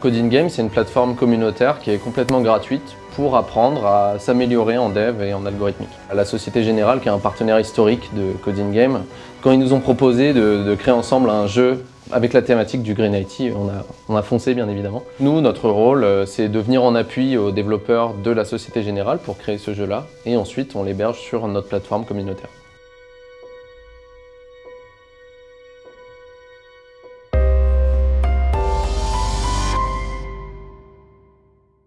Coding Game, c'est une plateforme communautaire qui est complètement gratuite pour apprendre à s'améliorer en dev et en algorithmique. La Société Générale, qui est un partenaire historique de Coding Game, quand ils nous ont proposé de, créer ensemble un jeu avec la thématique du Green IT, on a, on a foncé bien évidemment. Nous, notre rôle, euh, c'est de venir en appui aux développeurs de la Société Générale pour créer ce jeu-là, et ensuite on l'héberge sur notre plateforme communautaire.